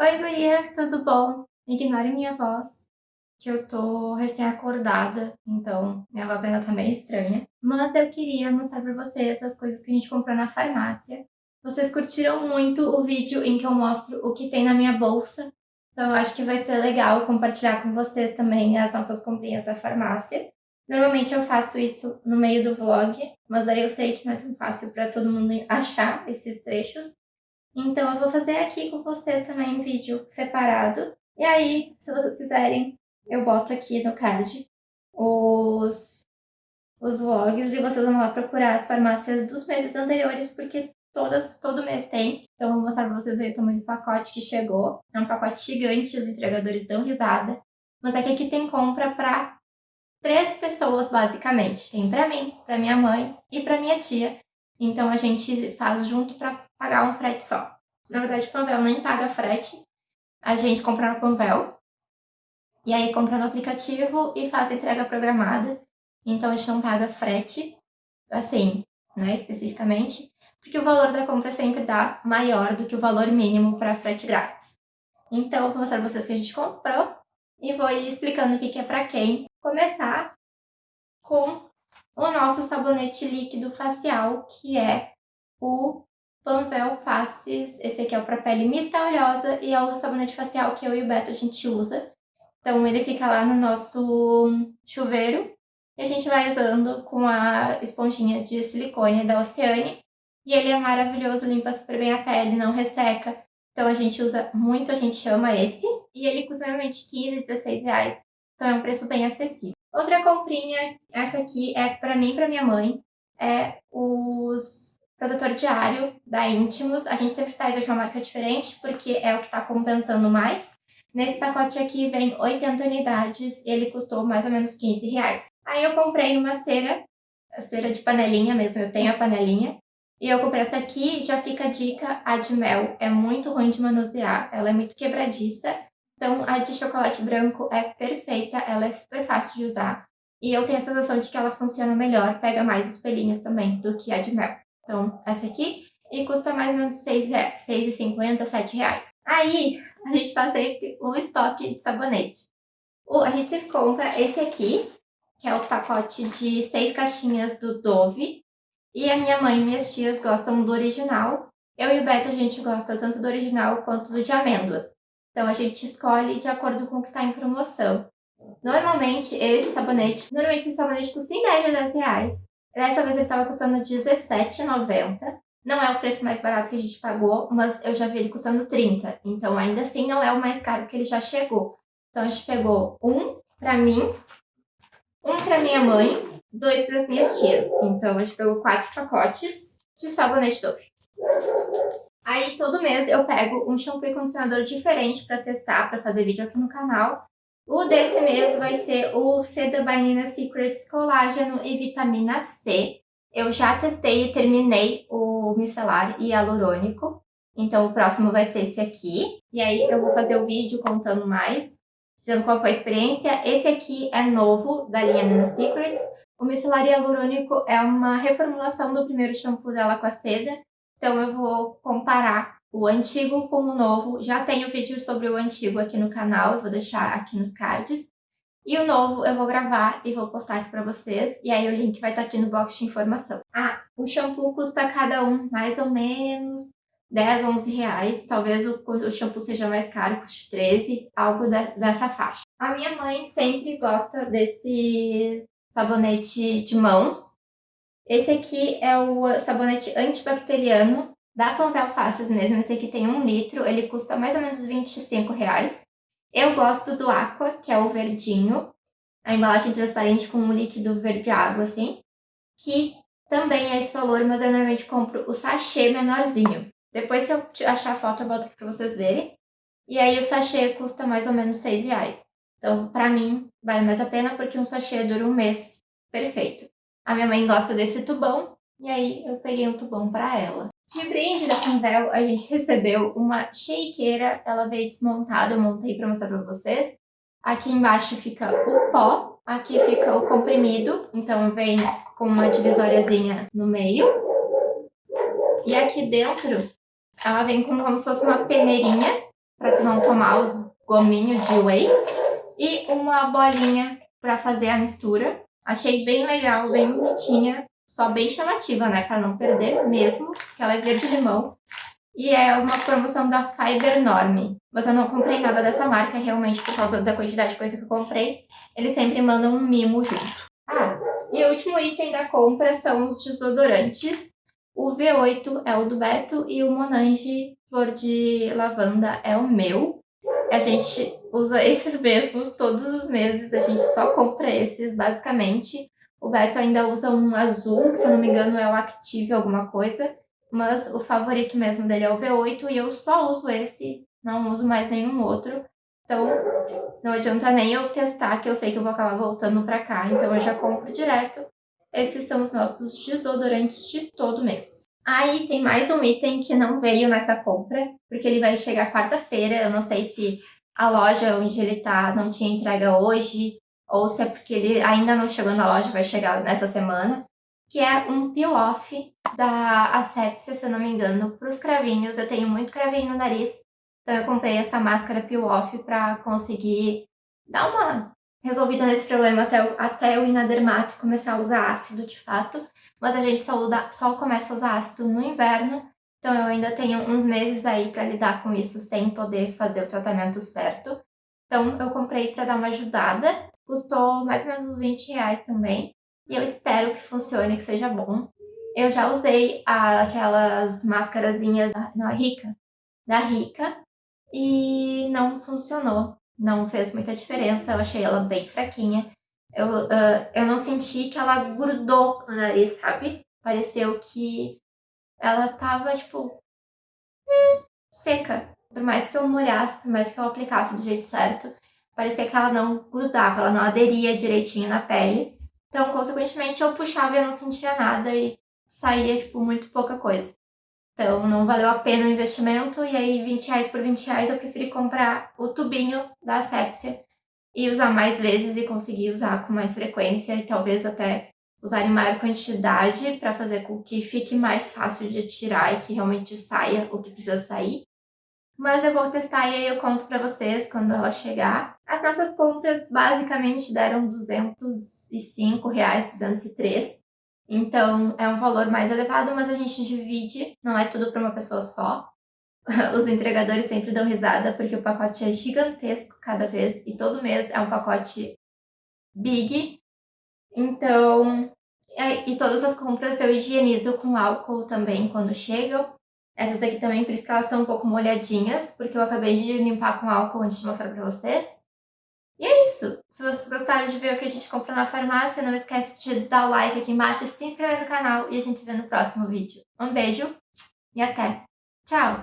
Oi gurias, tudo bom? Ignorem minha voz, que eu tô recém-acordada, então minha voz ainda tá meio estranha. Mas eu queria mostrar pra vocês as coisas que a gente comprou na farmácia. Vocês curtiram muito o vídeo em que eu mostro o que tem na minha bolsa, então eu acho que vai ser legal compartilhar com vocês também as nossas comprinhas da farmácia. Normalmente eu faço isso no meio do vlog, mas daí eu sei que não é tão fácil para todo mundo achar esses trechos. Então eu vou fazer aqui com vocês também um vídeo separado. E aí, se vocês quiserem, eu boto aqui no card os, os vlogs e vocês vão lá procurar as farmácias dos meses anteriores, porque todas, todo mês tem. Então eu vou mostrar pra vocês aí o tamanho do pacote que chegou. É um pacote gigante, os entregadores dão risada. Mas é que aqui tem compra pra três pessoas, basicamente. Tem pra mim, pra minha mãe e pra minha tia. Então a gente faz junto para pagar um frete só. Na verdade, o Panvel nem paga frete. A gente compra no Panvel. E aí compra no aplicativo e faz entrega programada. Então a gente não paga frete, assim, né, especificamente, porque o valor da compra sempre dá maior do que o valor mínimo para frete grátis. Então eu vou mostrar para vocês que a gente comprou e vou ir explicando o que é para quem. Começar com o nosso sabonete líquido facial, que é o Panvel Faces. Esse aqui é o pele mista oleosa e é o sabonete facial que eu e o Beto a gente usa. Então ele fica lá no nosso chuveiro e a gente vai usando com a esponjinha de silicone da Oceane. E ele é maravilhoso, limpa super bem a pele, não resseca. Então a gente usa muito, a gente ama esse. E ele custa normalmente 15, 16 reais. Então é um preço bem acessível. Outra comprinha, essa aqui é para mim e para minha mãe, é os protetor diário da Intimus. A gente sempre pega de uma marca diferente, porque é o que está compensando mais. Nesse pacote aqui vem 80 unidades e ele custou mais ou menos 15 reais. Aí eu comprei uma cera, a cera de panelinha mesmo, eu tenho a panelinha. E eu comprei essa aqui, já fica a dica, a de mel é muito ruim de manusear, ela é muito quebradiça. Então, a de chocolate branco é perfeita, ela é super fácil de usar. E eu tenho a sensação de que ela funciona melhor, pega mais os pelinhos também do que a de mel. Então, essa aqui. E custa mais ou menos R$ 6,50, R$ reais. Aí, a gente faz sempre um estoque de sabonete. O, a gente sempre compra esse aqui, que é o pacote de seis caixinhas do Dove. E a minha mãe e minhas tias gostam do original. Eu e o Beto, a gente gosta tanto do original quanto do de amêndoas. Então a gente escolhe de acordo com o que está em promoção. Normalmente esse sabonete, normalmente esse sabonete custa em média 10 reais. Dessa vez ele estava custando R$17,90. Não é o preço mais barato que a gente pagou, mas eu já vi ele custando 30. Então ainda assim não é o mais caro que ele já chegou. Então a gente pegou um para mim, um para minha mãe, dois para as minhas tias. Então a gente pegou quatro pacotes de sabonete Dove. Aí todo mês eu pego um shampoo e condicionador diferente para testar, para fazer vídeo aqui no canal. O desse mês vai ser o C da By Secrets Colágeno e Vitamina C. Eu já testei e terminei o micelar hialurônico. Então o próximo vai ser esse aqui. E aí eu vou fazer o vídeo contando mais, dizendo qual foi a experiência. Esse aqui é novo, da linha Nina Secrets. O micelar hialurônico é uma reformulação do primeiro shampoo dela com a seda. Então eu vou comparar o antigo com o novo. Já tenho vídeo sobre o antigo aqui no canal, eu vou deixar aqui nos cards. E o novo eu vou gravar e vou postar aqui pra vocês. E aí o link vai estar aqui no box de informação. Ah, o shampoo custa cada um mais ou menos 10, 11 reais. Talvez o, o shampoo seja mais caro, custe 13, algo da, dessa faixa. A minha mãe sempre gosta desse sabonete de mãos, esse aqui é o sabonete antibacteriano da Panvel Faces mesmo. Esse aqui tem um litro, ele custa mais ou menos 25 reais. Eu gosto do Aqua, que é o verdinho. A embalagem transparente com um líquido verde água, assim. Que também é esse valor, mas eu normalmente compro o sachê menorzinho. Depois, se eu achar a foto, eu boto aqui pra vocês verem. E aí o sachê custa mais ou menos 6 reais. Então, pra mim, vale mais a pena porque um sachê dura um mês perfeito. A minha mãe gosta desse tubão, e aí eu peguei um tubão para ela. De brinde da Panvel, a gente recebeu uma shakeira, ela veio desmontada, eu montei para mostrar para vocês. Aqui embaixo fica o pó, aqui fica o comprimido, então vem com uma divisóriazinha no meio. E aqui dentro, ela vem com como se fosse uma peneirinha, para tu não tomar os gominhos de whey. E uma bolinha para fazer a mistura. Achei bem legal, bem bonitinha, só bem chamativa, né? Para não perder mesmo, que ela é verde-limão. E é uma promoção da Fiber Norme. Mas eu não comprei nada dessa marca, realmente, por causa da quantidade de coisa que eu comprei. Eles sempre mandam um mimo junto. Ah, e o último item da compra são os desodorantes. O V8 é o do Beto e o Monange Flor de Lavanda é o meu. A gente usa esses mesmos todos os meses, a gente só compra esses, basicamente. O Beto ainda usa um azul, que se eu não me engano é o Active alguma coisa. Mas o favorito mesmo dele é o V8 e eu só uso esse, não uso mais nenhum outro. Então, não adianta nem eu testar, que eu sei que eu vou acabar voltando pra cá. Então, eu já compro direto esses são os nossos desodorantes de todo mês. Aí tem mais um item que não veio nessa compra, porque ele vai chegar quarta-feira. Eu não sei se a loja onde ele tá não tinha entrega hoje, ou se é porque ele ainda não chegou na loja, vai chegar nessa semana. Que é um peel-off da Asepsia, se eu não me engano, para os cravinhos. Eu tenho muito cravinho no nariz, então eu comprei essa máscara peel-off para conseguir dar uma resolvida nesse problema até, até eu ir na dermato e começar a usar ácido de fato. Mas a gente só, usa, só começa a usar ácido no inverno, então eu ainda tenho uns meses aí para lidar com isso sem poder fazer o tratamento certo. Então eu comprei para dar uma ajudada, custou mais ou menos uns 20 reais também. E eu espero que funcione, que seja bom. Eu já usei a, aquelas máscarazinhas da Rica, da Rica, e não funcionou não fez muita diferença, eu achei ela bem fraquinha. Eu, uh, eu não senti que ela grudou no nariz, sabe? Pareceu que ela tava, tipo, hum, seca. Por mais que eu molhasse, por mais que eu aplicasse do jeito certo, parecia que ela não grudava, ela não aderia direitinho na pele. Então, consequentemente, eu puxava e eu não sentia nada e saía, tipo, muito pouca coisa. Então não valeu a pena o investimento e aí 20 reais por 20 reais eu preferi comprar o tubinho da Aseptia e usar mais vezes e conseguir usar com mais frequência e talvez até usar em maior quantidade para fazer com que fique mais fácil de tirar e que realmente saia o que precisa sair. Mas eu vou testar e aí eu conto para vocês quando ela chegar. As nossas compras basicamente deram 205 reais, 203 então, é um valor mais elevado, mas a gente divide, não é tudo para uma pessoa só. Os entregadores sempre dão risada, porque o pacote é gigantesco cada vez, e todo mês é um pacote big. Então, e todas as compras eu higienizo com álcool também quando chegam. Essas aqui também, por isso que elas estão um pouco molhadinhas, porque eu acabei de limpar com álcool antes de mostrar pra vocês. E é isso. Se vocês gostaram de ver o que a gente comprou na farmácia, não esquece de dar o like aqui embaixo, se inscrever no canal e a gente se vê no próximo vídeo. Um beijo e até! Tchau!